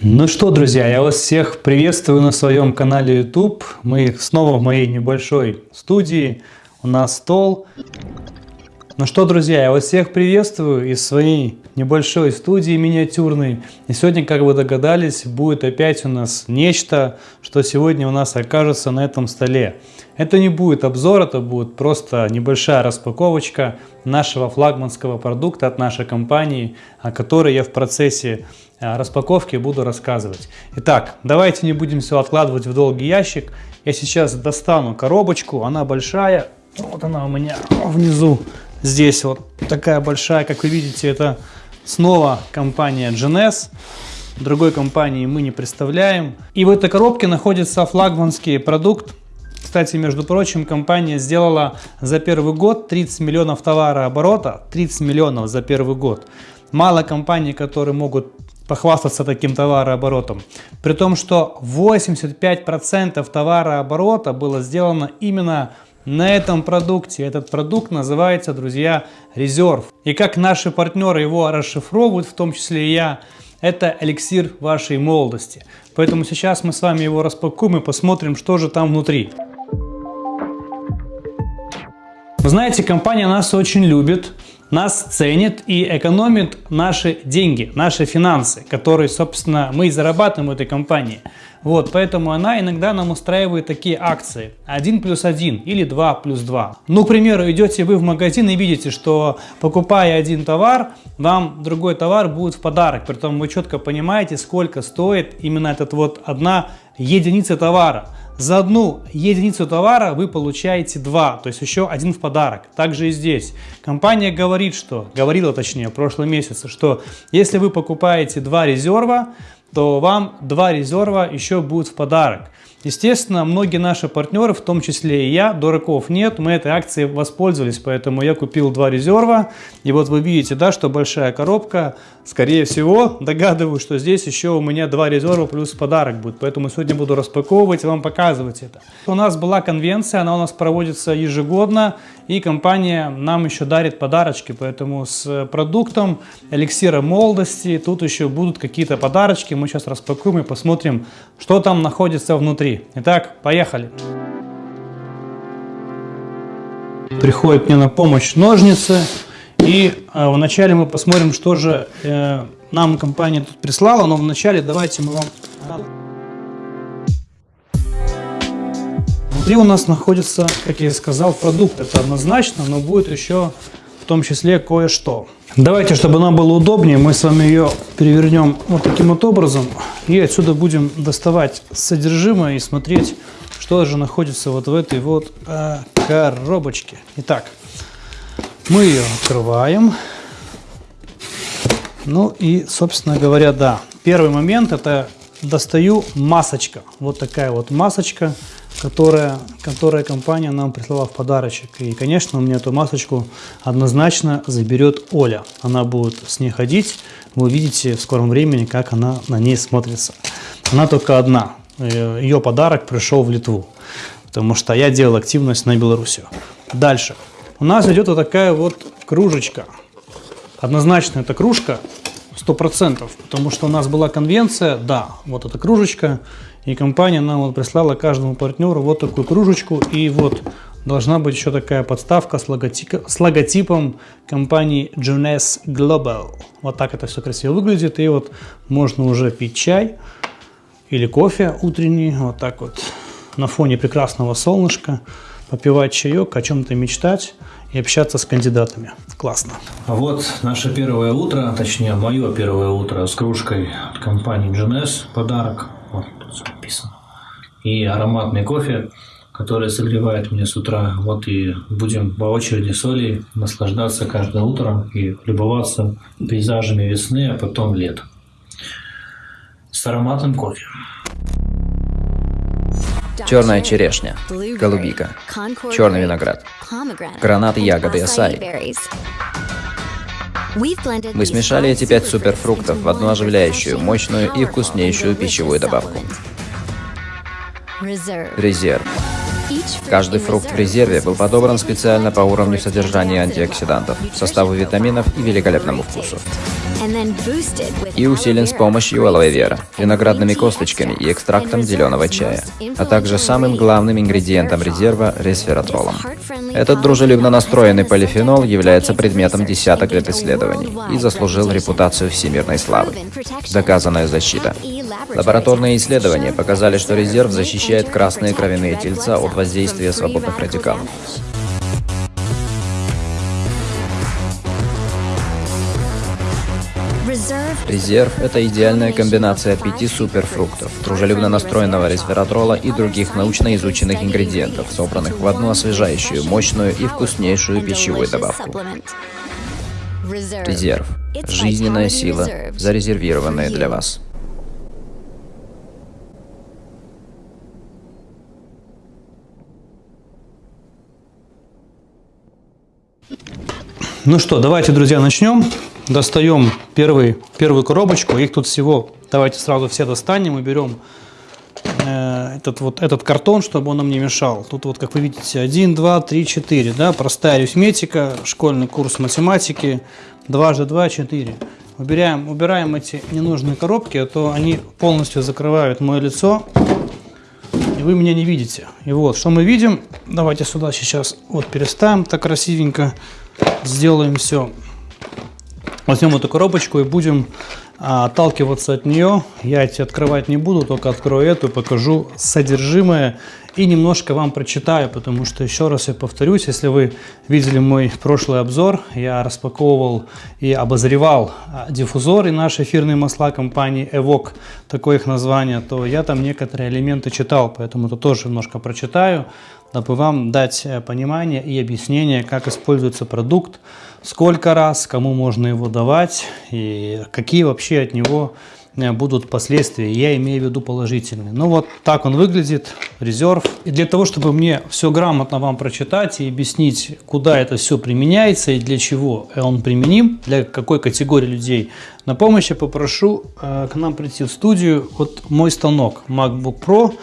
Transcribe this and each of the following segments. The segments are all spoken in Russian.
Ну что, друзья, я вас всех приветствую на своем канале YouTube. Мы снова в моей небольшой студии. У нас стол. Ну что, друзья, я вас всех приветствую из своей небольшой студии миниатюрной. И сегодня, как вы догадались, будет опять у нас нечто, что сегодня у нас окажется на этом столе. Это не будет обзор, это будет просто небольшая распаковочка нашего флагманского продукта от нашей компании, о которой я в процессе э, распаковки буду рассказывать. Итак, давайте не будем все откладывать в долгий ящик. Я сейчас достану коробочку, она большая. Вот она у меня внизу. Здесь вот такая большая, как вы видите, это снова компания GNS. Другой компании мы не представляем. И в этой коробке находится флагманский продукт кстати, между прочим, компания сделала за первый год 30 миллионов товарооборота, 30 миллионов за первый год. Мало компаний, которые могут похвастаться таким товарооборотом. При том, что 85% товарооборота было сделано именно на этом продукте. Этот продукт называется, друзья, резерв. И как наши партнеры его расшифровывают, в том числе и я, это эликсир вашей молодости. Поэтому сейчас мы с вами его распакуем и посмотрим, что же там внутри. Вы знаете, компания нас очень любит, нас ценит и экономит наши деньги, наши финансы, которые, собственно, мы и зарабатываем в этой компании. Вот, поэтому она иногда нам устраивает такие акции 1 плюс 1 или 2 плюс 2. Ну, к примеру, идете вы в магазин и видите, что покупая один товар, вам другой товар будет в подарок. Притом вы четко понимаете, сколько стоит именно этот вот одна единица товара. За одну единицу товара вы получаете два, то есть еще один в подарок. Также и здесь. Компания говорит, что, говорила точнее в прошлом месяце, что если вы покупаете два резерва, то вам два резерва еще будут в подарок. Естественно, многие наши партнеры, в том числе и я, дураков нет, мы этой акцией воспользовались, поэтому я купил два резерва. И вот вы видите, да, что большая коробка, скорее всего, догадываюсь, что здесь еще у меня два резерва плюс подарок будет. Поэтому сегодня буду распаковывать и вам показывать это. У нас была конвенция, она у нас проводится ежегодно, и компания нам еще дарит подарочки, поэтому с продуктом эликсира молодости тут еще будут какие-то подарочки. Мы сейчас распакуем и посмотрим, что там находится внутри внутри. Итак, поехали. Приходит мне на помощь ножницы. И э, вначале мы посмотрим, что же э, нам компания тут прислала. Но вначале давайте мы вам... Внутри у нас находится, как я и сказал, продукт. Это однозначно, но будет еще в том числе кое-что. Давайте, чтобы нам было удобнее, мы с вами ее перевернем вот таким вот образом. И отсюда будем доставать содержимое и смотреть, что же находится вот в этой вот э, коробочке. Итак, мы ее открываем. Ну и, собственно говоря, да. Первый момент это достаю масочка. Вот такая вот масочка которая, которая компания нам прислала в подарочек. И, конечно, у меня эту масочку однозначно заберет Оля. Она будет с ней ходить. Вы увидите в скором времени, как она на ней смотрится. Она только одна. Э, Ее подарок пришел в Литву, потому что я делал активность на Белоруссию. Дальше. У нас идет вот такая вот кружечка. Однозначно это кружка, 100%, потому что у нас была конвенция, да, вот эта кружечка, и компания нам вот прислала каждому партнеру вот такую кружечку. И вот должна быть еще такая подставка с, логотип, с логотипом компании Jones Global. Вот так это все красиво выглядит. И вот можно уже пить чай или кофе утренний. Вот так вот на фоне прекрасного солнышка. Попивать чаек, о чем-то мечтать и общаться с кандидатами. Классно. Вот наше первое утро, точнее мое первое утро с кружкой от компании GNS. Подарок вот тут написано. И ароматный кофе, который согревает меня с утра. Вот и будем по очереди соли наслаждаться каждое утро и любоваться пейзажами весны, а потом лет. С ароматным кофе. Черная черешня, голубика, черный виноград, гранаты, ягоды, асаи. Мы смешали эти пять суперфруктов в одну оживляющую, мощную и вкуснейшую пищевую добавку. Резерв. Каждый фрукт в резерве был подобран специально по уровню содержания антиоксидантов, составу витаминов и великолепному вкусу. и усилен с помощью алоэ вера, виноградными косточками и экстрактом зеленого чая, а также самым главным ингредиентом резерва – ресвератролом. Этот дружелюбно настроенный полифенол является предметом десяток лет исследований и заслужил репутацию всемирной славы. Доказанная защита. Лабораторные исследования показали, что резерв защищает красные кровяные тельца от воздействия свободных радикалов. Резерв – это идеальная комбинация пяти суперфруктов, дружелюбно настроенного ресвератрола и других научно изученных ингредиентов, собранных в одну освежающую, мощную и вкуснейшую пищевую добавку. Резерв – жизненная сила, зарезервированная для вас. Ну что, давайте, друзья, начнем. Достаем первый, первую коробочку. Их тут всего, давайте сразу все достанем и берем э, этот, вот, этот картон, чтобы он нам не мешал. Тут вот, как вы видите, 1, 2, 3, 4. Да? Простая арифметика, школьный курс математики. 2 же 2, 4. Убираем, убираем эти ненужные коробки, а то они полностью закрывают мое лицо. Вы меня не видите. И вот, что мы видим. Давайте сюда сейчас вот переставим так красивенько. Сделаем все Возьмем эту коробочку и будем а, отталкиваться от нее. Я эти открывать не буду, только открою эту, покажу содержимое и немножко вам прочитаю, потому что, еще раз я повторюсь, если вы видели мой прошлый обзор, я распаковывал и обозревал а, диффузоры наши эфирные масла компании Evoc, такое их название, то я там некоторые элементы читал, поэтому это тоже немножко прочитаю, дабы вам дать э, понимание и объяснение, как используется продукт, сколько раз, кому можно его давать и какие вообще от него будут последствия, я имею в виду положительные. Ну вот так он выглядит, резерв. И для того, чтобы мне все грамотно вам прочитать и объяснить, куда это все применяется и для чего он применим, для какой категории людей, на помощь я попрошу э, к нам прийти в студию вот мой станок MacBook Pro,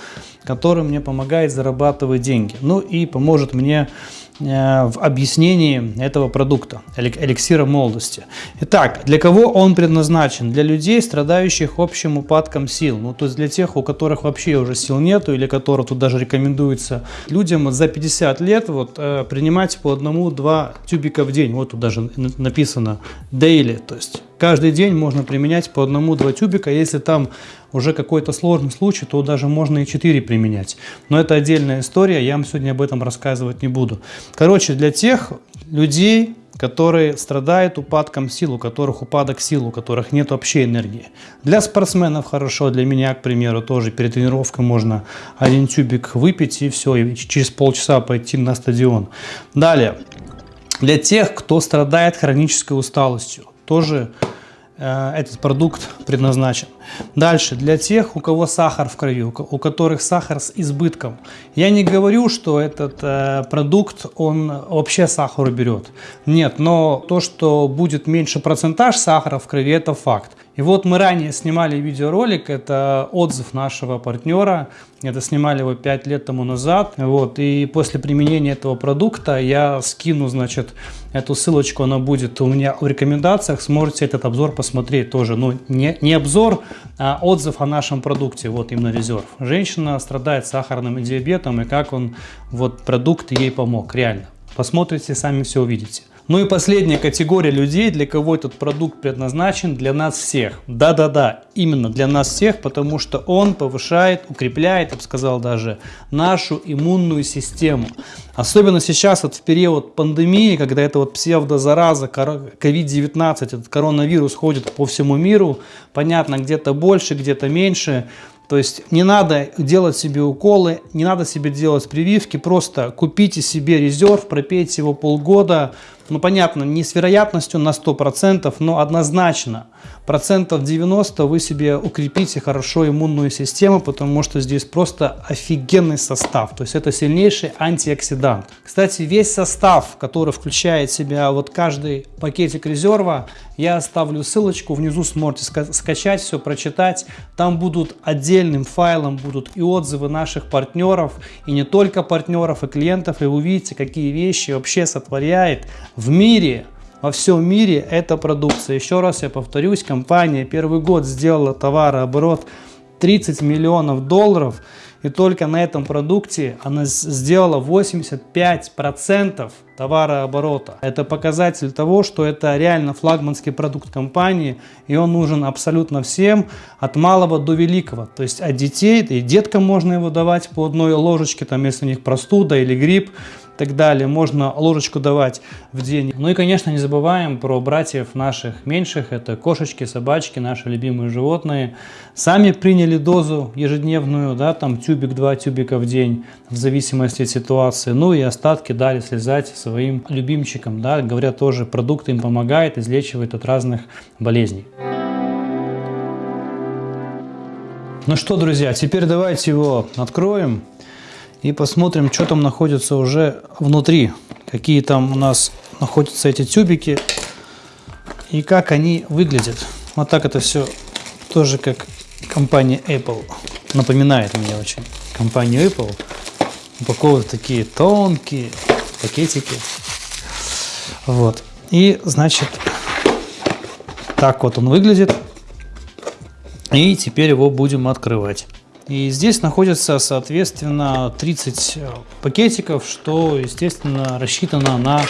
который мне помогает зарабатывать деньги. Ну и поможет мне Э, в объяснении этого продукта, эликсира молодости. Итак, для кого он предназначен? Для людей, страдающих общим упадком сил. Ну, то есть для тех, у которых вообще уже сил нету, или которых тут даже рекомендуется людям за 50 лет вот, э, принимать по одному-два тюбика в день. Вот тут даже написано daily, то есть каждый день можно применять по одному-два тюбика. Если там уже какой-то сложный случай, то даже можно и 4 применять. Но это отдельная история, я вам сегодня об этом рассказывать не буду. Короче, для тех людей, которые страдают упадком сил, у которых упадок сил, у которых нет вообще энергии. Для спортсменов хорошо, для меня, к примеру, тоже перед тренировкой можно один тюбик выпить и все, и через полчаса пойти на стадион. Далее, для тех, кто страдает хронической усталостью, тоже Э, этот продукт предназначен. Дальше, для тех, у кого сахар в крови, у которых сахар с избытком. Я не говорю, что этот э, продукт, он вообще сахар уберет. Нет, но то, что будет меньше процентаж сахара в крови, это факт. И вот мы ранее снимали видеоролик, это отзыв нашего партнера, это снимали его 5 лет тому назад. Вот, и после применения этого продукта я скину, значит, эту ссылочку, она будет у меня в рекомендациях, сможете этот обзор посмотреть тоже. Ну, не, не обзор, а отзыв о нашем продукте, вот именно резерв. Женщина страдает сахарным диабетом, и как он, вот продукт ей помог, реально. Посмотрите, сами все увидите. Ну и последняя категория людей, для кого этот продукт предназначен, для нас всех. Да-да-да, именно для нас всех, потому что он повышает, укрепляет, я бы сказал даже, нашу иммунную систему. Особенно сейчас вот в период пандемии, когда это вот псевдозараза, COVID-19, этот коронавирус ходит по всему миру, понятно, где-то больше, где-то меньше, то есть не надо делать себе уколы, не надо себе делать прививки, просто купите себе резерв, пропейте его полгода, ну понятно, не с вероятностью на 100%, но однозначно процентов 90 вы себе укрепите хорошо иммунную систему, потому что здесь просто офигенный состав. То есть это сильнейший антиоксидант. Кстати, весь состав, который включает в себя вот каждый пакетик резерва, я оставлю ссылочку, внизу сможете скачать все, прочитать. Там будут отдельным файлом будут и отзывы наших партнеров, и не только партнеров, и клиентов, и увидите, какие вещи вообще сотворяет в мире во всем мире эта продукция. Еще раз я повторюсь, компания первый год сделала товарооборот 30 миллионов долларов. И только на этом продукте она сделала 85% товарооборота. Это показатель того, что это реально флагманский продукт компании, и он нужен абсолютно всем, от малого до великого. То есть от детей, и деткам можно его давать по одной ложечке, там, если у них простуда или грипп, так далее. Можно ложечку давать в день. Ну и, конечно, не забываем про братьев наших меньших. Это кошечки, собачки, наши любимые животные. Сами приняли дозу ежедневную, да, там тюбик, два тюбика в день, в зависимости от ситуации. Ну и остатки дали слезать своим любимчикам. Да, говорят, тоже продукт им помогает, излечивает от разных болезней. Ну что, друзья, теперь давайте его откроем и посмотрим, что там находится уже внутри. Какие там у нас находятся эти тюбики и как они выглядят. Вот так это все тоже как компания Apple. Напоминает мне очень компанию Apple. Упаковывают такие тонкие пакетики. Вот. И, значит, так вот он выглядит. И теперь его будем открывать. И здесь находится, соответственно, 30 э, пакетиков, что, естественно, рассчитано на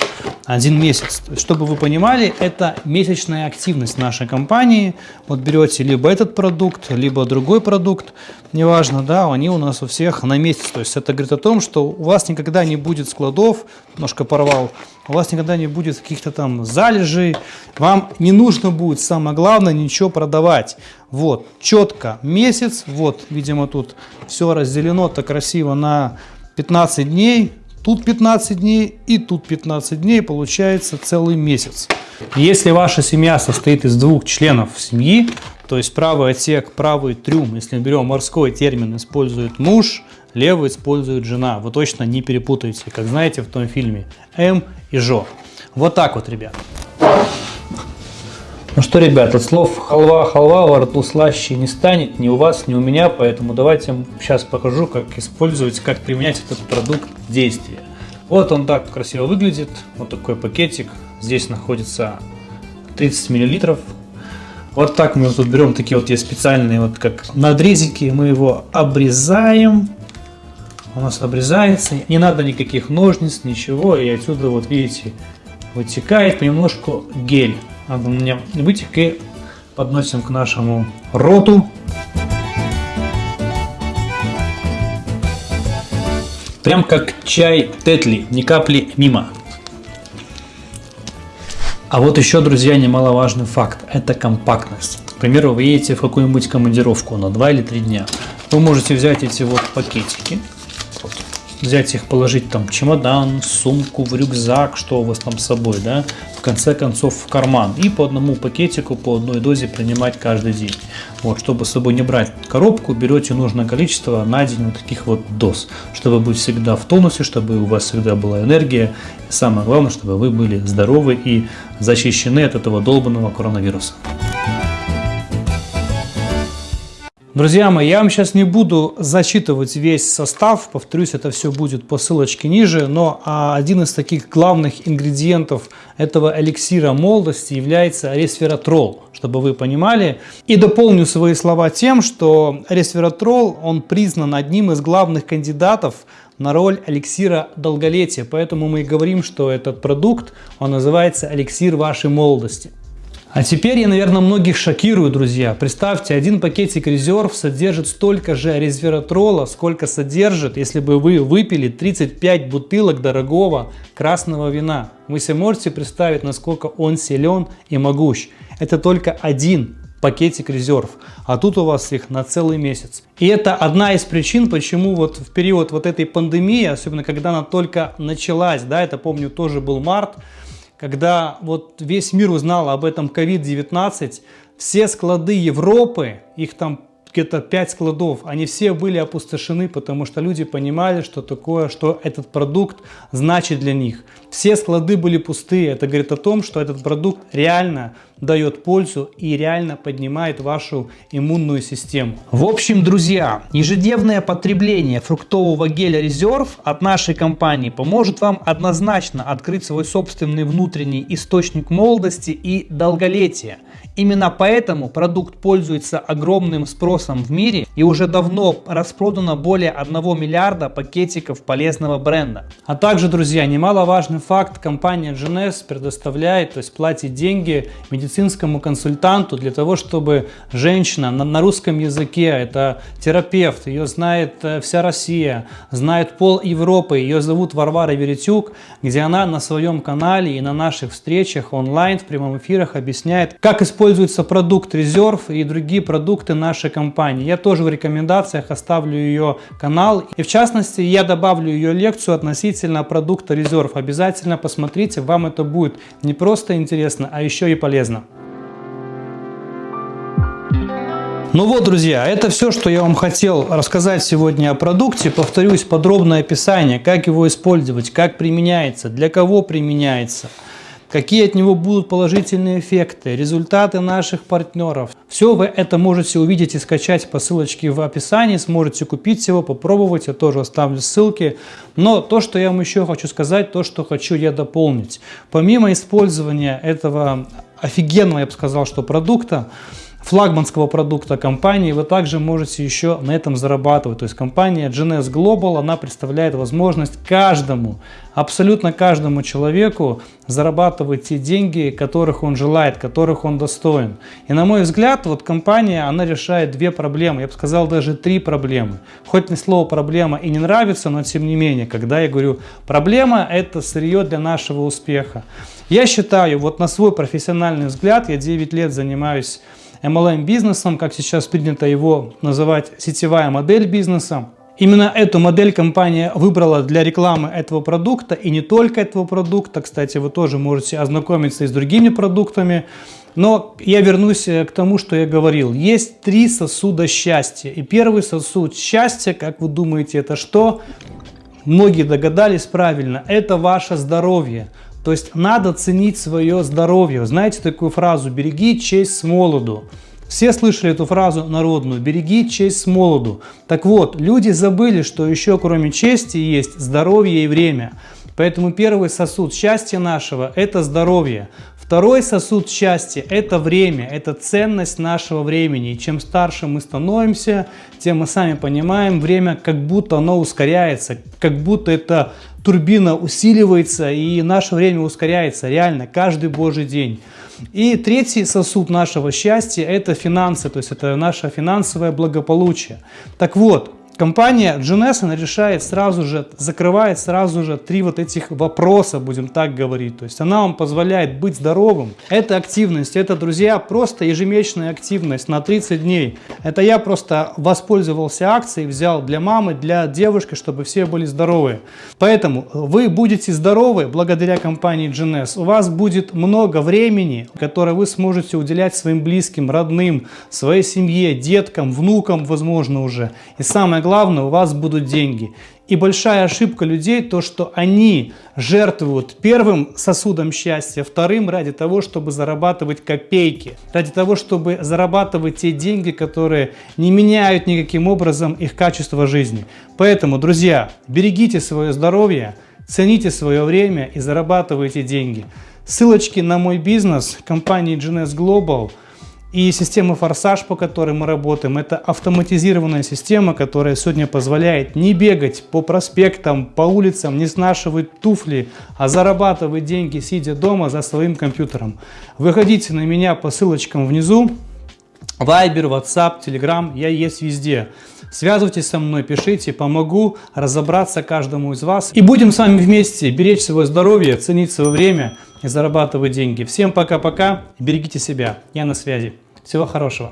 один месяц. Чтобы вы понимали, это месячная активность нашей компании. Вот берете либо этот продукт, либо другой продукт, неважно, да, они у нас у всех на месяц. То есть это говорит о том, что у вас никогда не будет складов, немножко порвал, у вас никогда не будет каких-то там залежей, вам не нужно будет, самое главное, ничего продавать. Вот, четко месяц, вот, видимо, тут все разделено так красиво на 15 дней, тут 15 дней и тут 15 дней, получается целый месяц. Если ваша семья состоит из двух членов семьи, то есть правый отсек, правый трюм, если берем морской термин, использует муж, левый использует жена. Вы точно не перепутаете, как знаете в том фильме М и Жо. Вот так вот, ребят. Ну что, ребят, от слов халва, халва во рту слаще не станет ни у вас, ни у меня, поэтому давайте сейчас покажу, как использовать, как применять этот продукт в действии. Вот он так красиво выглядит, вот такой пакетик, здесь находится 30 миллилитров. Вот так мы тут берем такие вот есть специальные вот как надрезики, мы его обрезаем, у нас обрезается, не надо никаких ножниц, ничего, и отсюда вот видите вытекает понемножку гель надо мне вытек и подносим к нашему роту. Прям как чай Тетли, ни капли мимо. А вот еще, друзья, немаловажный факт. Это компактность. К примеру, вы едете в какую-нибудь командировку на 2 или 3 дня. Вы можете взять эти вот пакетики, взять их, положить там чемодан, сумку, в рюкзак, что у вас там с собой, да, в конце концов в карман. И по одному пакетику, по одной дозе принимать каждый день. Вот, чтобы с собой не брать коробку, берете нужное количество на день вот таких вот доз, чтобы быть всегда в тонусе, чтобы у вас всегда была энергия. И самое главное, чтобы вы были здоровы и защищены от этого долбанного коронавируса. Друзья мои, я вам сейчас не буду зачитывать весь состав, повторюсь, это все будет по ссылочке ниже, но а, один из таких главных ингредиентов этого эликсира молодости является ресвератрол, чтобы вы понимали. И дополню свои слова тем, что ресвератрол, он признан одним из главных кандидатов на роль эликсира долголетия, поэтому мы и говорим, что этот продукт, он называется эликсир вашей молодости. А теперь я, наверное, многих шокирую, друзья. Представьте, один пакетик резерв содержит столько же резвератрола, сколько содержит, если бы вы выпили 35 бутылок дорогого красного вина. Вы себе можете представить, насколько он силен и могущ. Это только один пакетик резерв, а тут у вас их на целый месяц. И это одна из причин, почему вот в период вот этой пандемии, особенно когда она только началась, да, это помню тоже был март, когда вот весь мир узнал об этом COVID-19, все склады Европы, их там где-то 5 складов, они все были опустошены, потому что люди понимали, что такое, что этот продукт значит для них. Все склады были пустые, это говорит о том, что этот продукт реально дает пользу и реально поднимает вашу иммунную систему. В общем, друзья, ежедневное потребление фруктового геля резерв от нашей компании поможет вам однозначно открыть свой собственный внутренний источник молодости и долголетия. Именно поэтому продукт пользуется огромным спросом в мире и уже давно распродано более 1 миллиарда пакетиков полезного бренда. А также, друзья, немаловажный факт, компания GNS предоставляет, то есть платит деньги медицинскому консультанту для того, чтобы женщина на, на русском языке, это терапевт, ее знает э, вся Россия, знает пол Европы, ее зовут Варвара Веретюк, где она на своем канале и на наших встречах онлайн в прямом эфирах объясняет, как использовать используется продукт резерв и другие продукты нашей компании. Я тоже в рекомендациях оставлю ее канал. И в частности, я добавлю ее лекцию относительно продукта резерв. Обязательно посмотрите, вам это будет не просто интересно, а еще и полезно. Ну вот, друзья, это все, что я вам хотел рассказать сегодня о продукте. Повторюсь, подробное описание, как его использовать, как применяется, для кого применяется – какие от него будут положительные эффекты, результаты наших партнеров. Все вы это можете увидеть и скачать по ссылочке в описании, сможете купить его, попробовать, я тоже оставлю ссылки. Но то, что я вам еще хочу сказать, то, что хочу я дополнить. Помимо использования этого офигенного, я бы сказал, что продукта, флагманского продукта компании, вы также можете еще на этом зарабатывать. То есть компания GNS Global, она представляет возможность каждому, абсолютно каждому человеку зарабатывать те деньги, которых он желает, которых он достоин. И на мой взгляд, вот компания, она решает две проблемы, я бы сказал даже три проблемы. Хоть мне слово проблема и не нравится, но тем не менее, когда я говорю проблема, это сырье для нашего успеха. Я считаю, вот на свой профессиональный взгляд, я 9 лет занимаюсь MLM-бизнесом, как сейчас принято его называть, сетевая модель бизнеса. Именно эту модель компания выбрала для рекламы этого продукта и не только этого продукта. Кстати, вы тоже можете ознакомиться и с другими продуктами. Но я вернусь э, к тому, что я говорил. Есть три сосуда счастья. И первый сосуд счастья, как вы думаете, это что? Многие догадались правильно. Это ваше здоровье. То есть надо ценить свое здоровье. Знаете такую фразу «береги честь с молоду». Все слышали эту фразу народную «береги честь с молоду». Так вот, люди забыли, что еще кроме чести есть здоровье и время. Поэтому первый сосуд счастья нашего – это здоровье. Второй сосуд счастья – это время, это ценность нашего времени. И чем старше мы становимся, тем мы сами понимаем, время как будто оно ускоряется, как будто это турбина усиливается и наше время ускоряется реально каждый божий день. И третий сосуд нашего счастья – это финансы, то есть это наше финансовое благополучие. Так вот, Компания GNS решает сразу же, закрывает сразу же три вот этих вопроса, будем так говорить. То есть она вам позволяет быть здоровым. Это активность, это, друзья, просто ежемесячная активность на 30 дней. Это я просто воспользовался акцией, взял для мамы, для девушки, чтобы все были здоровы. Поэтому вы будете здоровы благодаря компании GNS. У вас будет много времени, которое вы сможете уделять своим близким, родным, своей семье, деткам, внукам, возможно, уже. И самое главное, у вас будут деньги. И большая ошибка людей то, что они жертвуют первым сосудом счастья, вторым ради того, чтобы зарабатывать копейки, ради того, чтобы зарабатывать те деньги, которые не меняют никаким образом их качество жизни. Поэтому, друзья, берегите свое здоровье, цените свое время и зарабатывайте деньги. Ссылочки на мой бизнес компании GNS Global – и система «Форсаж», по которой мы работаем, это автоматизированная система, которая сегодня позволяет не бегать по проспектам, по улицам, не снашивать туфли, а зарабатывать деньги, сидя дома за своим компьютером. Выходите на меня по ссылочкам внизу. Вайбер, WhatsApp, Telegram, я есть везде. Связывайтесь со мной, пишите, помогу разобраться каждому из вас. И будем с вами вместе беречь свое здоровье, ценить свое время и зарабатывать деньги. Всем пока-пока, берегите себя, я на связи. Всего хорошего.